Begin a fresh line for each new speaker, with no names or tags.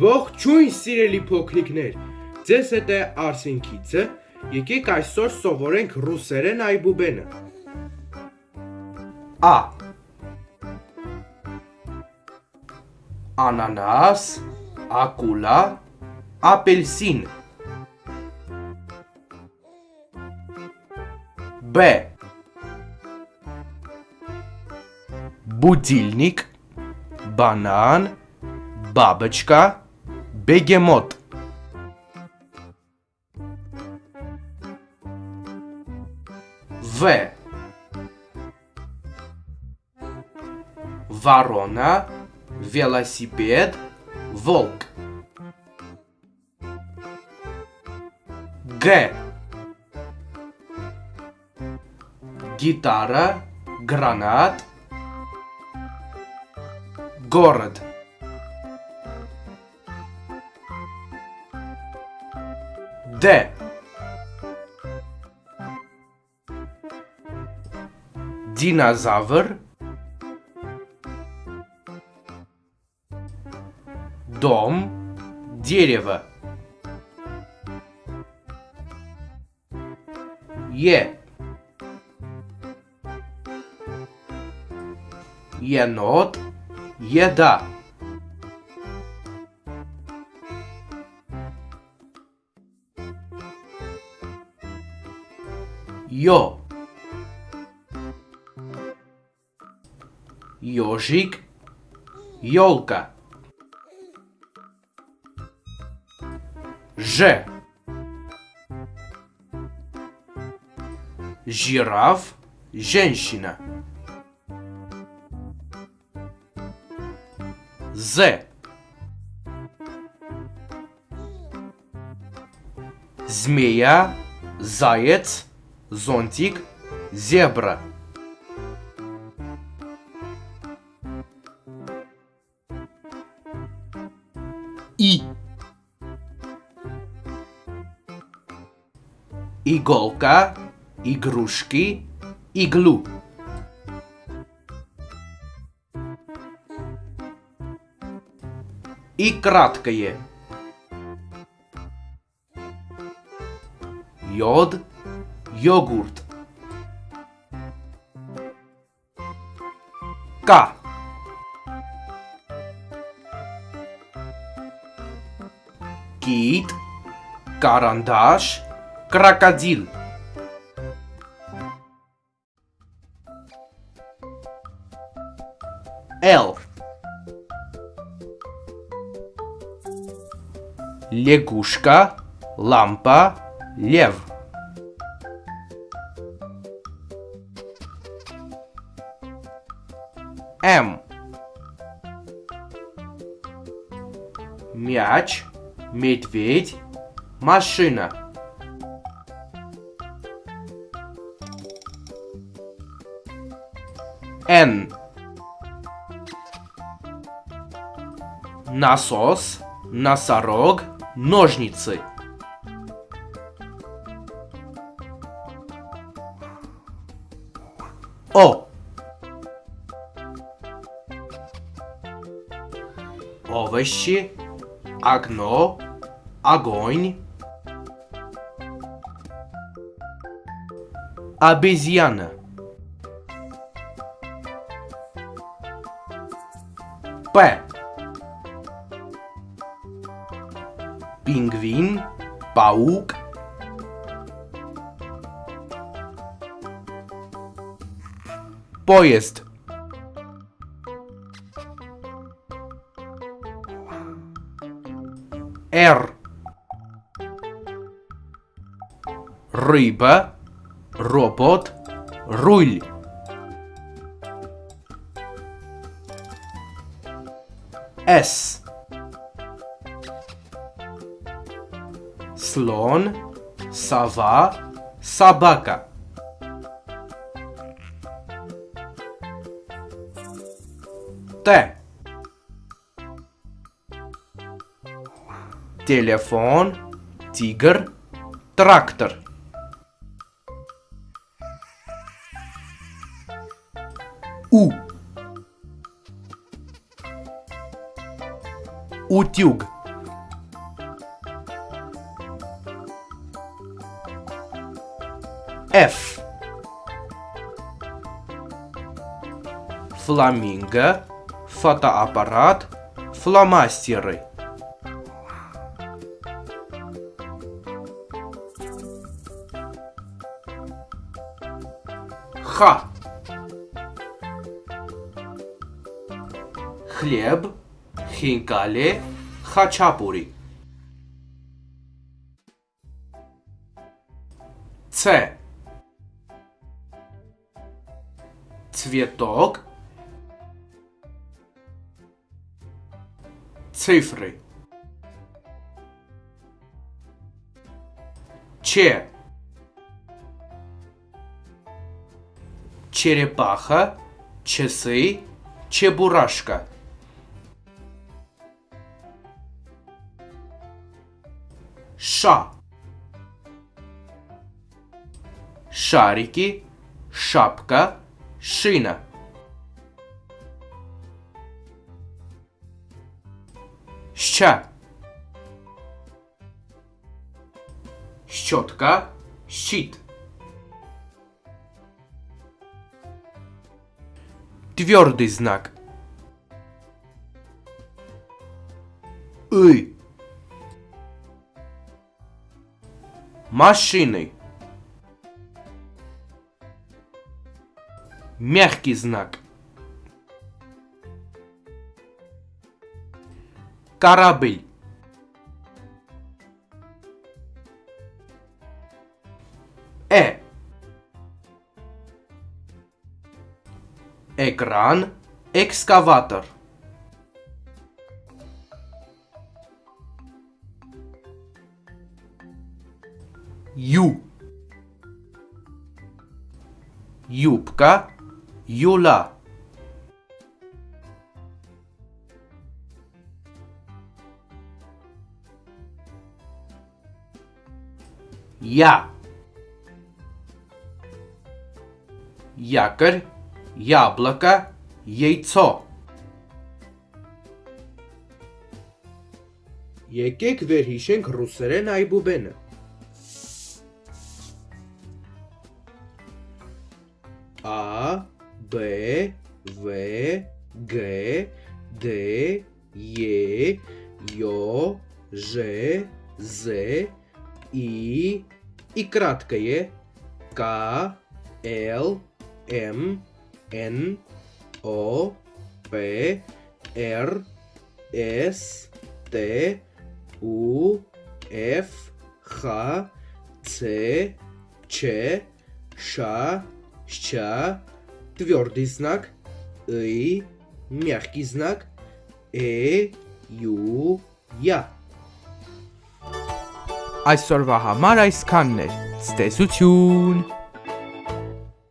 Ողջույն սիրելի փոքրիկներ։ Ձեզ հետ է Արսին Քիցը։ Եկեք այսօր սովորենք ռուսերեն այբուբենը։
A. Ananas, acula, apelsin. Б. Будильник, банан, бабочка, бегемот. В. Ворона, велосипед, волк. Г. Гитара, гранат, город. Д. Динозавр. Дом. Дерево. Е. Енот. Еда. Ё. Ёжик. Ёлка. Ж. Жираф. Женщина. З. Змея, заяц, зонтик, зебра. И. Иголка, игрушки, иглу. И краткое. Йод, йогурт. К. Кит, карандаш, крокодил. Л. Лягушка, лампа, лев. М. Мяч, медведь, машина. Н. Насос, носорог, ножницы. О. Овощи, окно, огонь. Обезьяна. П. Пингвин, паук. Поезд. Р. Рыба, робот, руль. С. Слон, сова, собака. Т. телефон, тигр, трактор. У. Утюг. F. Фламинго, фотоаппарат, фломастеры. Х Хлеб, хинкали, хачапури. Ц. Цветок. Цифры. Ч Черепаха, часы, чебурашка. Ша. Шарики, шапка, шина. Ща. Щетка, щит. Твердый знак. И. Машины. Мягкий знак. Корабль. Э. Экран. Экскаватор. Ю. Юбка. Юла. Я. Якорь, яблоко, яйцо.
Եկեք վերհիշենք ռուսերեն այբուբենը։ A B V G D E Ё Ж З И и краткое К Л М Н О П Р С Т У Ф Х Ц Ч Ш Ща, твердый знак, И, мягкий знак, Э, Ю, Я։
Այսօրվա համար այսքանն էր։ Ցտեսություն։